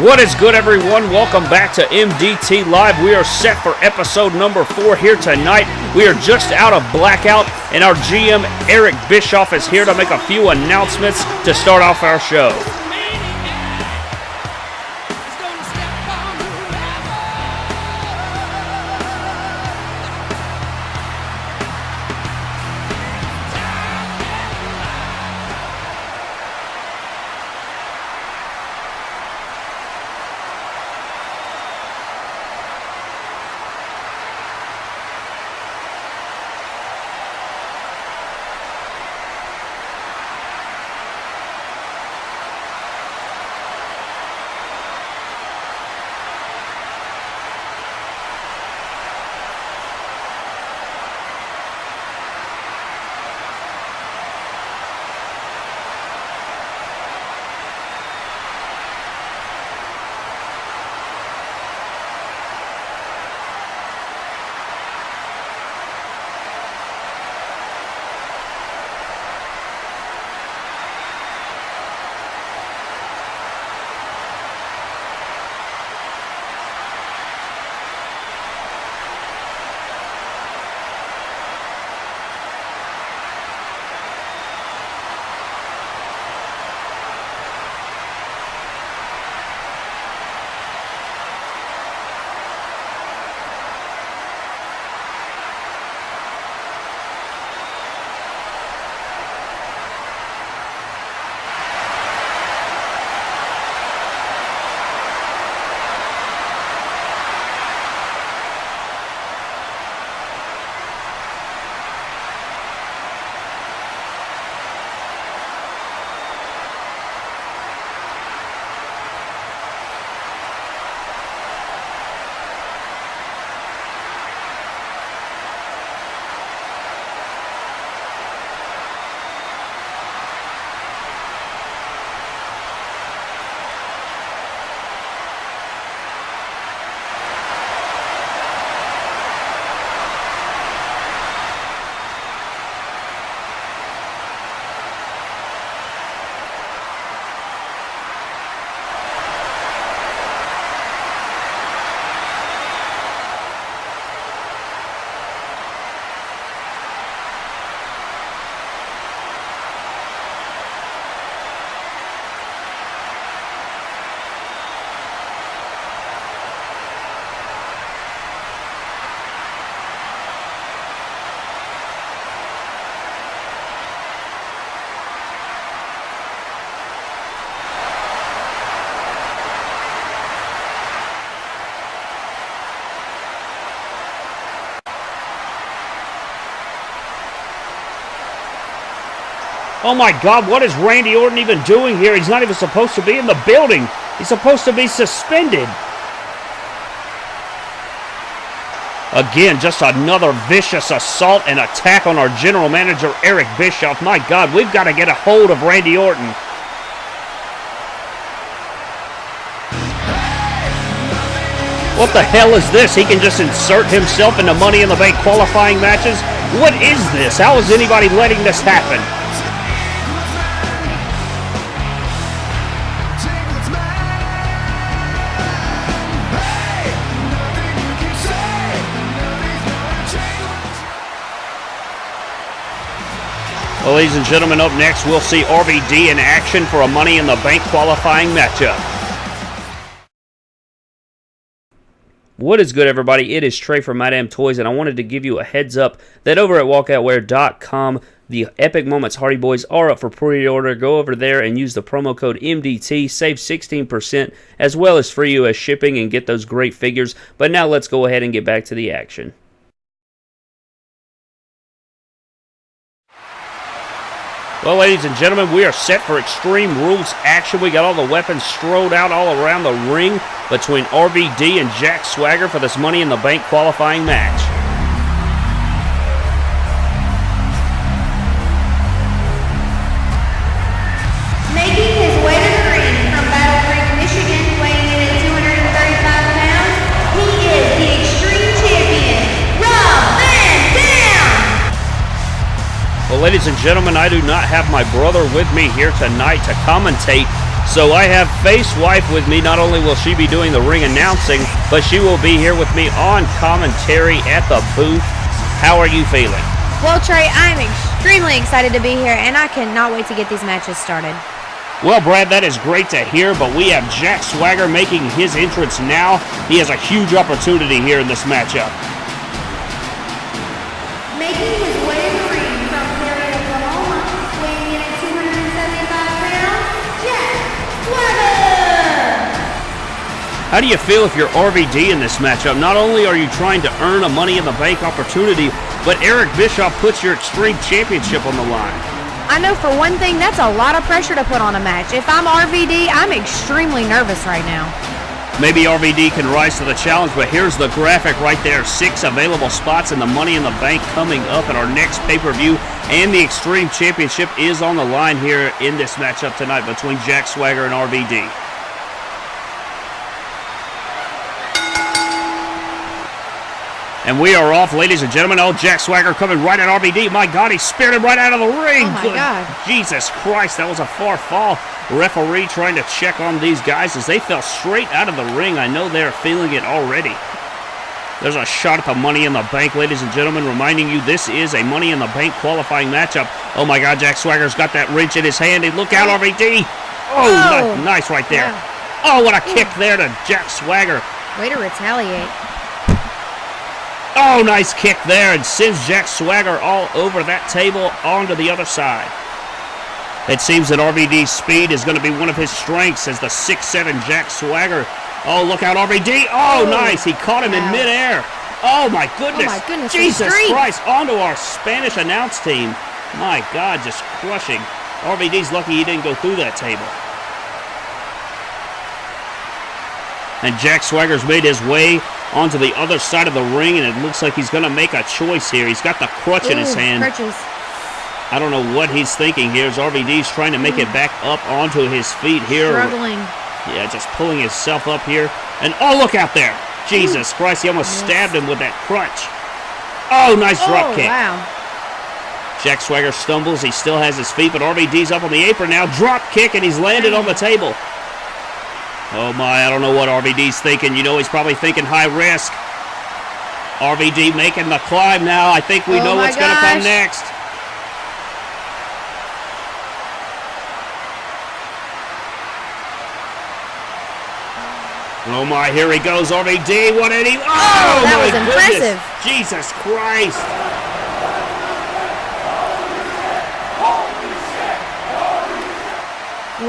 What is good, everyone? Welcome back to MDT Live. We are set for episode number four here tonight. We are just out of blackout, and our GM, Eric Bischoff, is here to make a few announcements to start off our show. Oh my God, what is Randy Orton even doing here? He's not even supposed to be in the building. He's supposed to be suspended. Again, just another vicious assault and attack on our general manager, Eric Bischoff. My God, we've got to get a hold of Randy Orton. What the hell is this? He can just insert himself into Money in the Bank qualifying matches? What is this? How is anybody letting this happen? Well, ladies and gentlemen, up next, we'll see RVD in action for a Money in the Bank qualifying matchup. What is good, everybody? It is Trey from My Damn Toys, and I wanted to give you a heads up that over at walkoutwear.com, the Epic Moments Hardy Boys are up for pre-order. Go over there and use the promo code MDT, save 16%, as well as free U.S. shipping, and get those great figures. But now let's go ahead and get back to the action. Well, ladies and gentlemen, we are set for Extreme Rules action. We got all the weapons strode out all around the ring between RVD and Jack Swagger for this Money in the Bank qualifying match. Ladies and gentlemen, I do not have my brother with me here tonight to commentate. So I have Face Wife with me. Not only will she be doing the ring announcing, but she will be here with me on commentary at the booth. How are you feeling? Well, Trey, I'm extremely excited to be here, and I cannot wait to get these matches started. Well, Brad, that is great to hear, but we have Jack Swagger making his entrance now. He has a huge opportunity here in this matchup. How do you feel if you're RVD in this matchup? Not only are you trying to earn a Money in the Bank opportunity, but Eric Bischoff puts your Extreme Championship on the line. I know for one thing, that's a lot of pressure to put on a match. If I'm RVD, I'm extremely nervous right now. Maybe RVD can rise to the challenge, but here's the graphic right there. Six available spots in the Money in the Bank coming up at our next pay-per-view, and the Extreme Championship is on the line here in this matchup tonight between Jack Swagger and RVD. And we are off, ladies and gentlemen. Oh, Jack Swagger coming right at RVD. My God, he speared him right out of the ring. Oh, my Good God. Jesus Christ, that was a far fall. Referee trying to check on these guys as they fell straight out of the ring. I know they're feeling it already. There's a shot at the Money in the Bank, ladies and gentlemen, reminding you this is a Money in the Bank qualifying matchup. Oh my God, Jack Swagger's got that wrench in his hand. And look out, oh. RVD. Oh, Oh. nice right there. Yeah. Oh, what a kick there to Jack Swagger. Way to retaliate. Oh, nice kick there and sends Jack Swagger all over that table onto the other side. It seems that RVD's speed is going to be one of his strengths as the 6'7 Jack Swagger. Oh, look out, RVD. Oh, Oh. nice. He caught him in midair. Oh, my goodness. Oh, my goodness, Jesus. Christ. Onto our Spanish announce team. My God, just crushing. RVD's lucky he didn't go through that table. And Jack Swagger's made his way onto the other side of the ring, and it looks like he's going to make a choice here. He's got the crutch in his hand. Crutches. I don't know what he's thinking here as RVD's trying to make it back up onto his feet here. Struggling. Yeah, just pulling himself up here. And oh, look out there. Jesus Christ, he almost Yes. stabbed him with that crutch. Oh, nice drop Oh, kick. wow. Jack Swagger stumbles. He still has his feet, but RVD's up on the apron now. Drop kick, and he's landed on the table. Oh my, I don't know what RVD's thinking. You know, he's probably thinking high risk. RVD making the climb now. I think we Oh know what's going to come next. Oh my, here he goes, RVD. What did he? Oh, that my was goodness. impressive. Jesus Christ.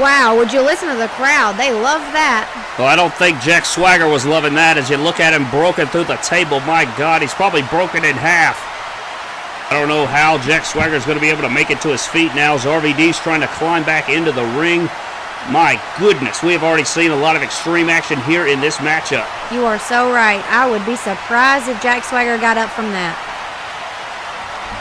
Wow, would you listen to the crowd? They love that. Well, I don't think Jack Swagger was loving that as you look at him broken through the table. My God, he's probably broken in half. I don't know how Jack Swagger is going to be able to make it to his feet now as RVD's trying to climb back into the ring. My goodness, we have already seen a lot of extreme action here in this matchup. You are so right. I would be surprised if Jack Swagger got up from that.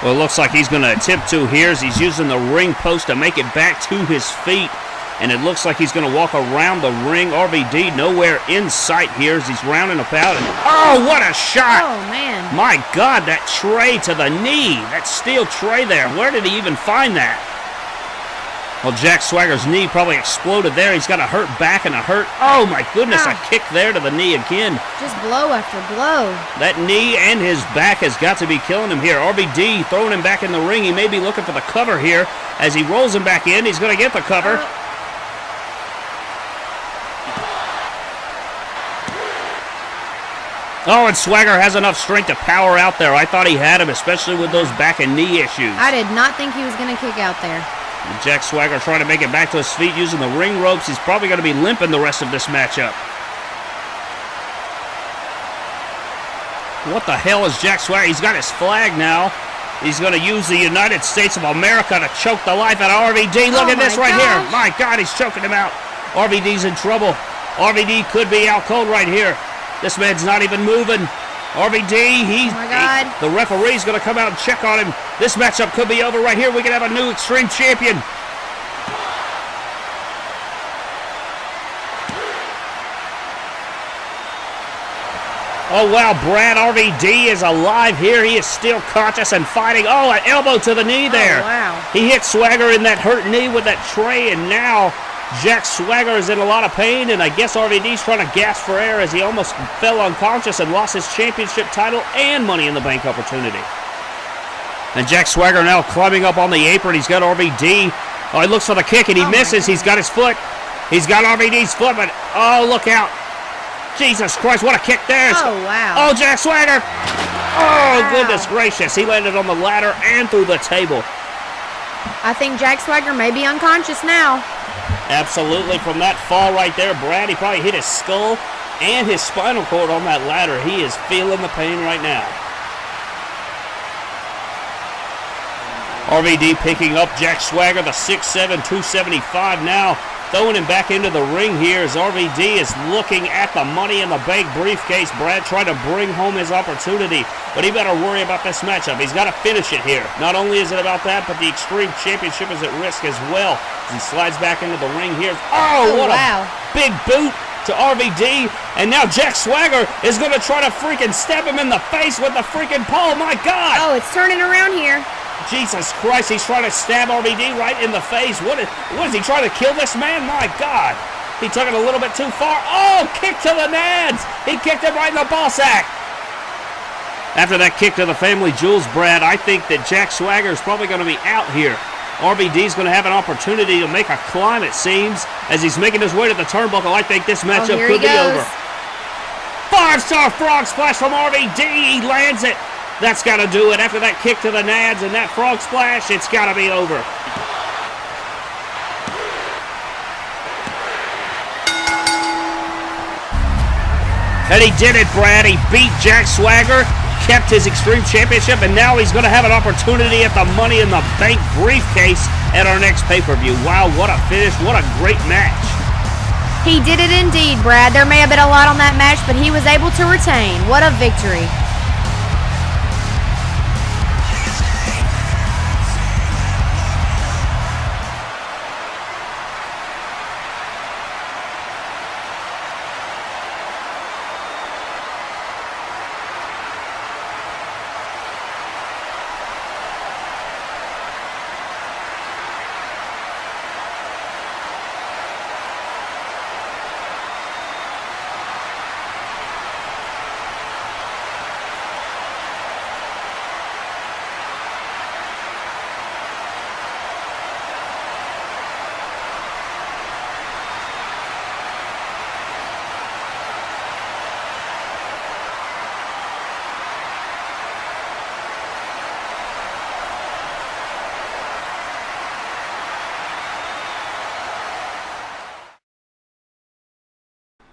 Well, it looks like he's going to attempt to here as he's using the ring post to make it back to his feet. And it looks like he's going to walk around the ring. RVD nowhere in sight here as he's rounding about. And, oh, what a shot! Oh, man. My God, that tray to the knee. That steel tray there. Where did he even find that? Well, Jack Swagger's knee probably exploded there. He's got a hurt back and a hurt. Oh, my goodness, a Ah. kick there to the knee again. Just blow after blow. That knee and his back has got to be killing him here. RVD throwing him back in the ring. He may be looking for the cover here. As he rolls him back in, he's going to get the cover. Oh, and Swagger has enough strength to power out there. I thought he had him, especially with those back and knee issues. I did not think he was going to kick out there. And Jack Swagger trying to make it back to his feet using the ring ropes. He's probably going to be limping the rest of this matchup. What the hell is Jack Swagger? He's got his flag now. He's going to use the United States of America to choke the life out of RVD. Look Oh at this right here. My God, he's choking him out. RVD's in trouble. RVD could be out cold right here. This man's not even moving. RVD, he's Oh my God. he- the referee's going to come out and check on him. This matchup could be over right here. We could have a new Extreme Champion. Oh wow, Brad RVD is alive here. He is still conscious and fighting. Oh, an elbow to the knee oh, there. Oh, wow. He hit Swagger in that hurt knee with that tray, and now Jack Swagger is in a lot of pain, and I guess RVD's trying to gasp for air as he almost fell unconscious and lost his championship title and Money in the Bank opportunity. And Jack Swagger now climbing up on the apron. He's got RVD. Oh, he looks for the kick and he Oh misses. He's got his foot. He's got RVD's foot, but oh, look out. Jesus Christ, what a kick there. Oh, wow. Oh, Jack Swagger. Oh, goodness gracious. He landed on the ladder and through the table. I think Jack Swagger may be unconscious now. Absolutely, from that fall right there, Brad, he probably hit his skull and his spinal cord on that ladder. He is feeling the pain right now. RVD picking up Jack Swagger, the 6'7", 275 now. Throwing him back into the ring here as RVD is looking at the Money in the Bank briefcase. Brad trying to bring home his opportunity, but he better worry about this matchup. He's got to finish it here. Not only is it about that, but the Extreme Championship is at risk as well. As he slides back into the ring here. Oh, Oh, what wow. a big boot to RVD. And now Jack Swagger is going to try to freaking stab him in the face with the freaking pole. My God! Oh, it's turning around here. Jesus Christ, he's trying to stab RVD right in the face. What is, what is he trying to kill this man? My God. He took it a little bit too far. Oh, kick to the nads. He kicked him right in the ball sack. After that kick to the family jewels, Brad, I think that Jack Swagger is probably going to be out here. RVD's going to have an opportunity to make a climb, it seems, as he's making his way to the turnbuckle. I think this Oh, matchup he could be over. Five star frog splash from RVD. He lands it. That's got to do it. After that kick to the nads and that frog splash, it's got to be over. And he did it, Brad. He beat Jack Swagger, kept his Extreme Championship, and now he's going to have an opportunity at the Money in the Bank briefcase at our next pay per view. Wow, what a finish. What a great match. He did it indeed, Brad. There may have been a lot on that match, but he was able to retain. What a victory.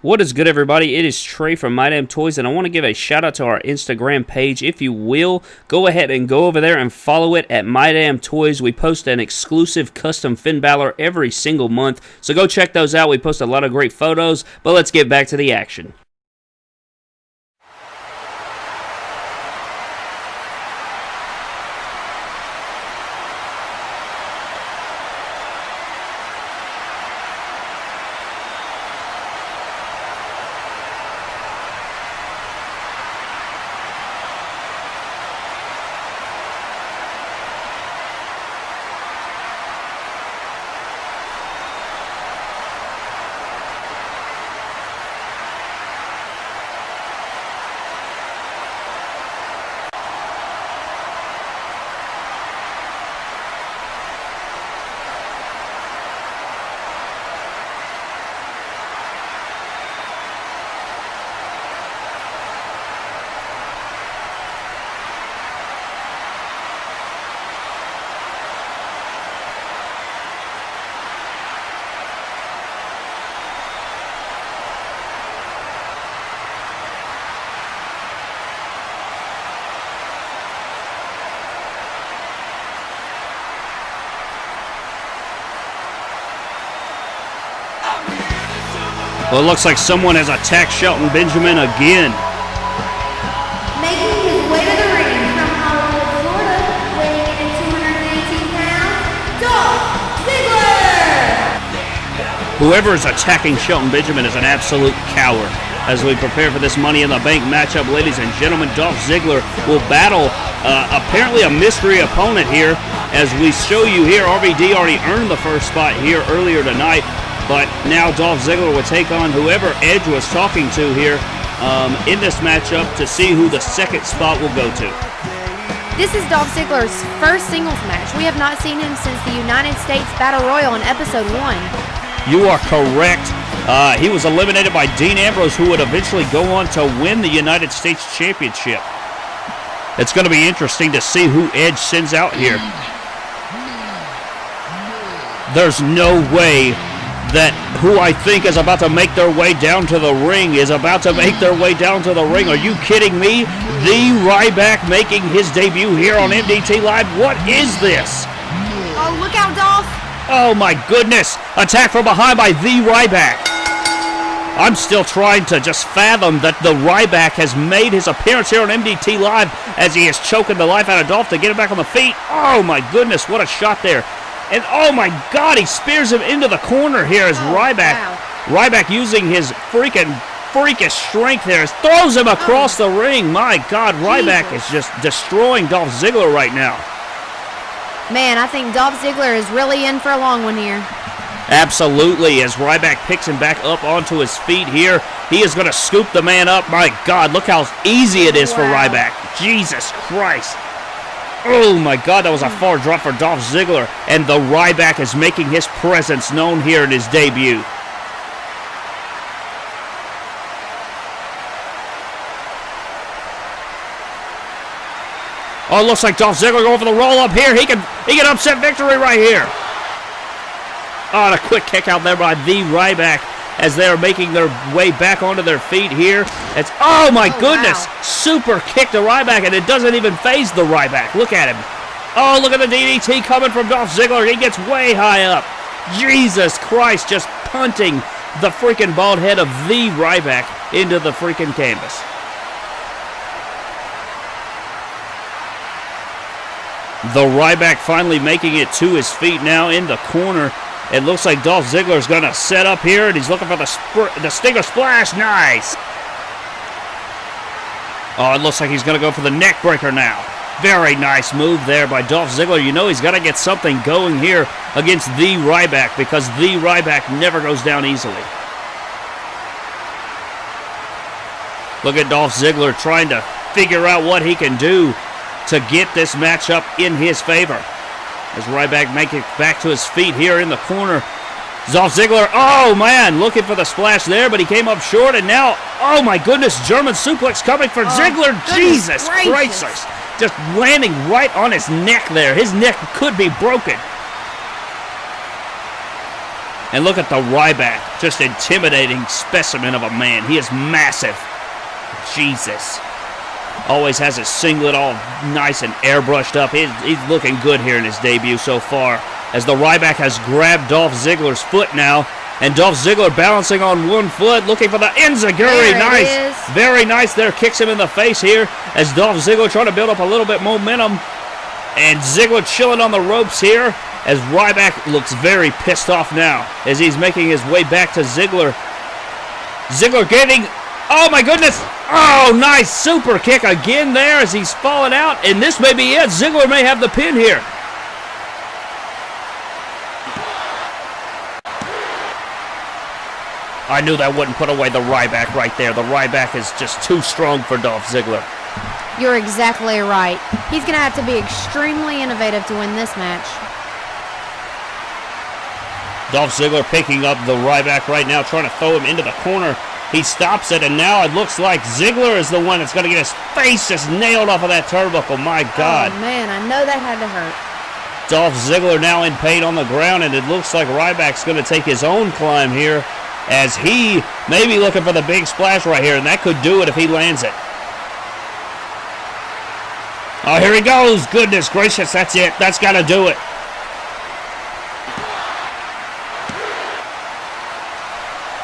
What is good, everybody? It is Trey from My Damn Toys, and I want to give a shout out to our Instagram page. If you will, go ahead and go over there and follow it at My Damn Toys. We post an exclusive custom Finn Balor every single month, so go check those out. We post a lot of great photos, but let's get back to the action. Well, it looks like someone has attacked Shelton Benjamin again. Making his way to the ring from Hollywood, Florida, weighing in 218 pounds, Dolph Ziggler! Whoever is attacking Shelton Benjamin is an absolute coward. As we prepare for this Money in the Bank matchup, ladies and gentlemen, Dolph Ziggler will battle uh, apparently a mystery opponent here. As we show you here, RVD already earned the first spot here earlier tonight. But now Dolph Ziggler will take on whoever Edge was talking to here um, in this matchup to see who the second spot will go to. This is Dolph Ziggler's first singles match. We have not seen him since the United States Battle Royal in episode 1. You are correct. Uh, he was eliminated by Dean Ambrose, who would eventually go on to win the United States Championship. It's going to be interesting to see who Edge sends out here. There's no way that who I think is about to make their way down to the ring is about to make their way down to the ring. Are you kidding me? The Ryback making his debut here on MDT Live. What is this? Oh, look out, Dolph! Oh my goodness! Attack from behind by the Ryback. I'm still trying to just fathom that the Ryback has made his appearance here on MDT Live as he is choking the life out of Dolph to get him back on the feet. Oh my goodness, what a shot there. And oh my god, he spears him into the corner here as Oh, Ryback. wow. Ryback using his freaking freakish strength there. Throws him across oh. the ring. My god, Ryback Jesus. is just destroying Dolph Ziggler right now. Man, I think Dolph Ziggler is really in for a long one here. Absolutely, as Ryback picks him back up onto his feet here, he is going to scoop the man up. My God, look how easy it is for Ryback. Jesus Christ. Oh my God, that was a far drop for Dolph Ziggler, and the Ryback is making his presence known here in his debut. Oh, looks like Dolph Ziggler going for the roll up here. He can he can upset victory right here. Oh, and a quick kick out there by the Ryback as they are making their way back onto their feet here. It's oh my Oh, goodness, wow. super kick to Ryback, and it doesn't even phase the Ryback. Look at him. Oh, look at the DDT coming from Dolph Ziggler. He gets way high up. Jesus Christ, just punting the freaking bald head of the Ryback into the freaking canvas. The Ryback finally making it to his feet now in the corner. It looks like Dolph Ziggler's going to set up here, and he's looking for the, the Stinger Splash. Nice. Oh, it looks like he's going to go for the neck breaker now. Very nice move there by Dolph Ziggler. You know he's got to get something going here against the Ryback because the Ryback never goes down easily. Look at Dolph Ziggler trying to figure out what he can do to get this matchup in his favor. As Ryback make it back to his feet here in the corner. Dolph Ziggler, oh man, looking for the splash there, but he came up short, and now, oh my goodness, German suplex coming for oh, Ziggler. Jesus gracious. Christ. Just landing right on his neck there. His neck could be broken. And look at the Ryback, just intimidating specimen of a man. He is massive. Jesus. Always has his singlet all nice and airbrushed up. He's, he's looking good here in his debut so far. As the Ryback has grabbed Dolph Ziggler's foot now. And Dolph Ziggler balancing on one foot, looking for the Enziguri. Nice. is. Very nice there. Kicks him in the face here. As Dolph Ziggler trying to build up a little bit momentum. And Ziggler chilling on the ropes here. As Ryback looks very pissed off now. As he's making his way back to Ziggler. Ziggler getting. Oh my goodness! Oh, nice super kick again there as he's falling out. And this may be it. Ziggler may have the pin here. I knew that wouldn't put away the Ryback right there. The Ryback is just too strong for Dolph Ziggler. You're exactly right. He's going to have to be extremely innovative to win this match. Dolph Ziggler picking up the Ryback right now, trying to throw him into the corner. He stops it, and now it looks like Ziggler is the one that's going to get his face just nailed off of that turnbuckle. My God. Oh, man, I know that had to hurt. Dolph Ziggler now in pain on the ground, and it looks like Ryback's going to take his own climb here as he may be looking for the big splash right here, and that could do it if he lands it. Oh, here he goes. Goodness gracious, that's it. That's got to do it.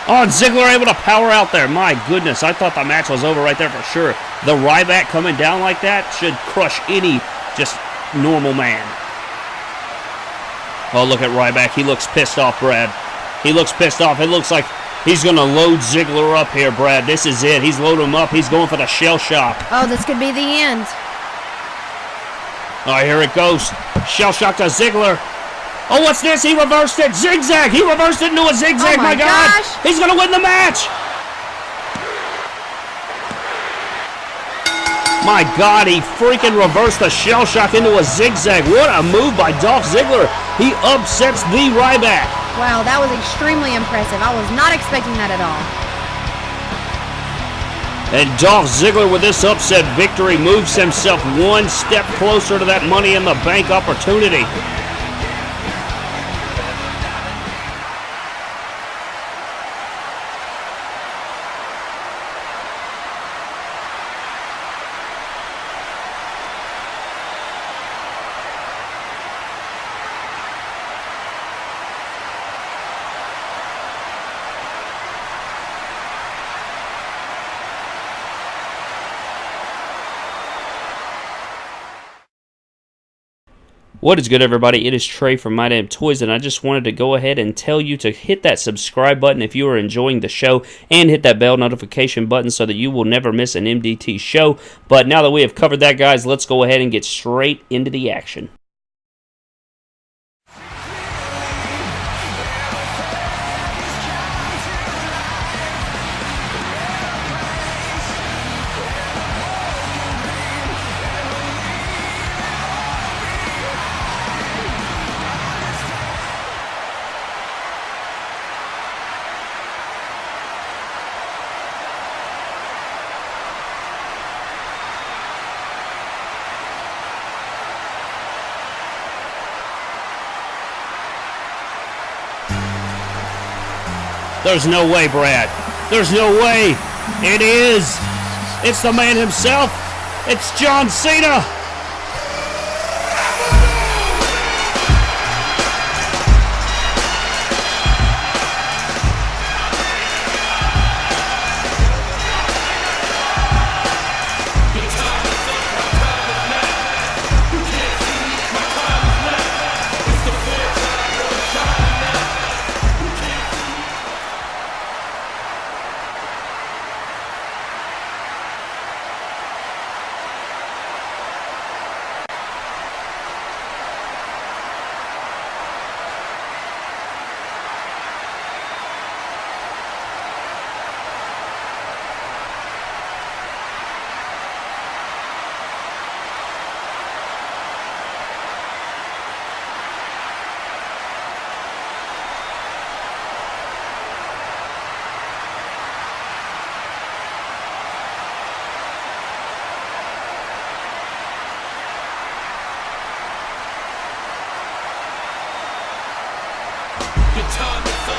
Oh, and Ziggler able to power out there. My goodness, I thought the match was over right there for sure. The Ryback coming down like that should crush any just normal man. Oh, look at Ryback. He looks pissed off, Brad. He looks pissed off. It looks like he's going to load Ziggler up here, Brad. This is it. He's loading him up. He's going for the shell shock. Oh, this could be the end. Oh, here it goes. Shell shock to Ziggler. Oh, what's this? He reversed it. Zigzag. He reversed it into a zigzag. Oh my God. gosh. He's going to win the match. My God, he freaking reversed the shell shock into a zigzag. What a move by Dolph Ziggler. He upsets the Ryback. Wow, that was extremely impressive. I was not expecting that at all. And Dolph Ziggler with this upset victory moves himself one step closer to that money in the bank opportunity. What is good, everybody? It is Trey from My Damn Toys, and I just wanted to go ahead and tell you to hit that subscribe button if you are enjoying the show, and hit that bell notification button so that you will never miss an MDT show. But now that we have covered that, guys, let's go ahead and get straight into the action. There's no way, Brad. There's no way. It is. It's the man himself. It's John Cena.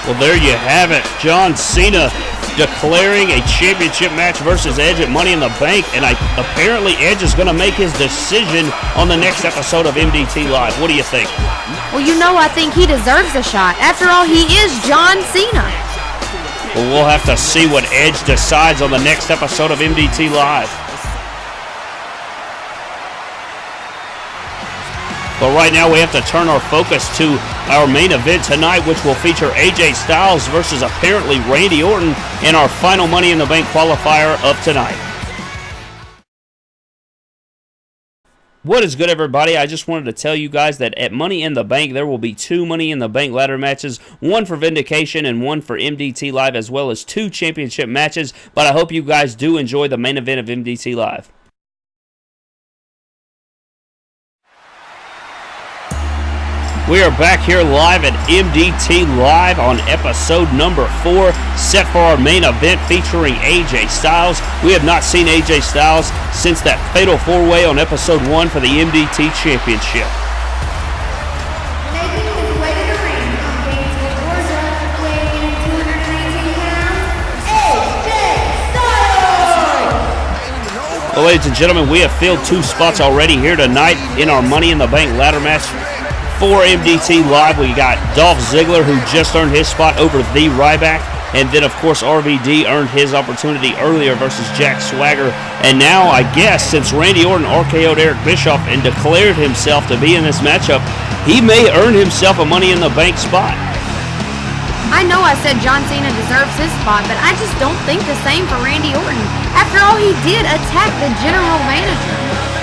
Well, there you have it. John Cena declaring a championship match versus Edge at Money in the Bank, and I, apparently Edge is going to make his decision on the next episode of MDT Live. What do you think? Well, you know, I think he deserves a shot. After all, he is John Cena. Well, we'll have to see what Edge decides on the next episode of MDT Live. But right now we have to turn our focus to our main event tonight, which will feature AJ Styles versus apparently Randy Orton in our final Money in the Bank qualifier of tonight. What is good, everybody? I just wanted to tell you guys that at Money in the Bank, there will be two Money in the Bank ladder matches one for Vindication and one for MDT Live, as well as two championship matches. But I hope you guys do enjoy the main event of MDT Live. We are back here live at MDT Live on episode number four, set for our main event featuring AJ Styles. We have not seen AJ Styles since that fatal four way on episode one for the MDT Championship. Making his way to the ring from Gainesville, Georgia, weighing in at 218 pounds, AJ Styles! Well, ladies and gentlemen, we have filled two spots already here tonight in our Money in the Bank ladder match for MDT Live. We got Dolph Ziggler, who just earned his spot over the Ryback. And then, of course, RVD earned his opportunity earlier versus Jack Swagger. And now, I guess, since Randy Orton RKO'd Eric Bischoff and declared himself to be in this matchup, he may earn himself a Money in the Bank spot. I know I said John Cena deserves his spot, but I just don't think the same for Randy Orton. After all, he did attack the general manager.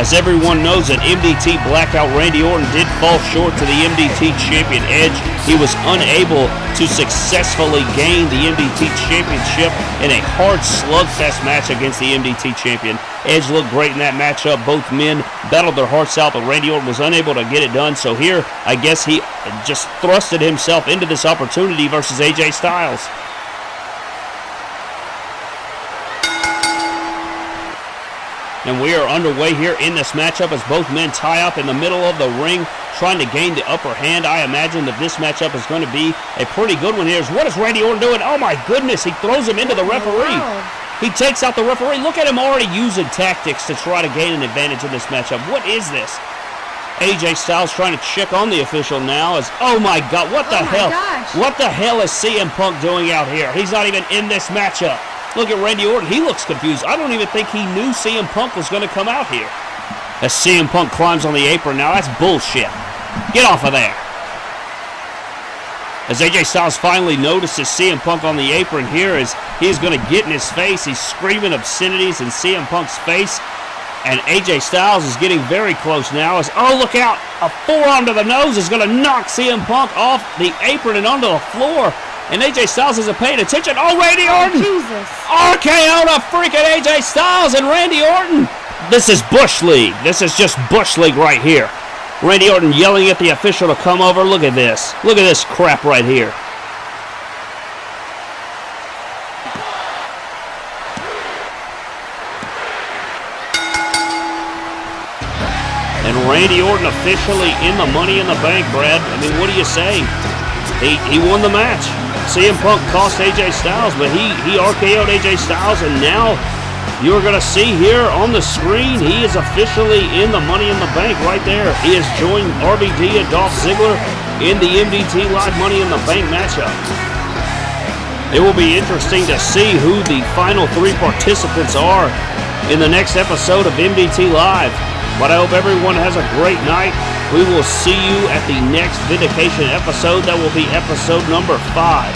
As everyone knows, that MDT Blackout Randy Orton did fall short to the MDT Champion Edge. He was unable to successfully gain the MDT Championship in a hard slugfest match against the MDT Champion. Edge looked great in that matchup. Both men battled their hearts out, but Randy Orton was unable to get it done. So here, I guess he just thrusted himself into this opportunity versus AJ Styles. And we are underway here in this matchup as both men tie up in the middle of the ring, trying to gain the upper hand. I imagine that this matchup is going to be a pretty good one here. What is Randy Orton doing? Oh my goodness, he throws him into the referee. He takes out the referee. Look at him already using tactics to try to gain an advantage in this matchup. What is this? AJ Styles trying to check on the official now as, oh my God, what the Oh hell? gosh. What the hell is CM Punk doing out here? He's not even in this matchup. Look at Randy Orton. He looks confused. I don't even think he knew CM Punk was going to come out here. As CM Punk climbs on the apron now, that's bullshit. Get off of there. As AJ Styles finally notices CM Punk on the apron here, as he's going to get in his face, he's screaming obscenities in CM Punk's face. And AJ Styles is getting very close now. As oh look out, a forearm to the nose is going to knock CM Punk off the apron and onto the floor. And AJ Styles isn't paying attention. Oh, Randy Orton! Jesus. RKO to freaking AJ Styles and Randy Orton. This is Bush League. This is just Bush League right here. Randy Orton yelling at the official to come over. Look at this. Look at this crap right here. And Randy Orton officially in the money in the bank, Brad. I mean, what do you say? He, he won the match. CM Punk cost AJ Styles, but he, he RKO'd AJ Styles, and now you're going to see here on the screen, he is officially in the Money in the Bank right there. He has joined RVD and Dolph Ziggler in the MDT Live Money in the Bank matchup. It will be interesting to see who the final three participants are in the next episode of MDT Live. But I hope everyone has a great night. We will see you at the next Vindication episode. That will be episode number five.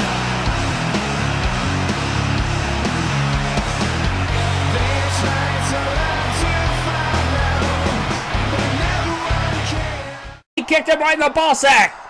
He kicked him right in the ball sack.